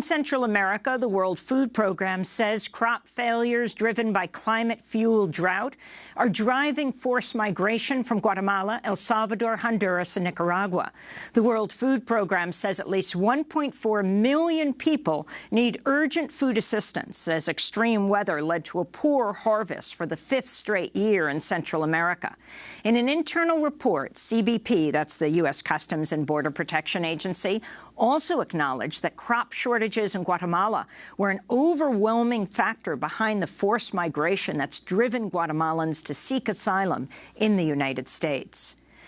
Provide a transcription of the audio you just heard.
In Central America, the World Food Program says crop failures driven by climate-fueled drought are driving forced migration from Guatemala, El Salvador, Honduras and Nicaragua. The World Food Program says at least 1.4 million people need urgent food assistance as extreme weather led to a poor harvest for the fifth straight year in Central America. In an internal report, CBP, that's the U.S. Customs and Border Protection Agency, also acknowledged that crop shortages in Guatemala were an overwhelming factor behind the forced migration that's driven Guatemalans to seek asylum in the United States.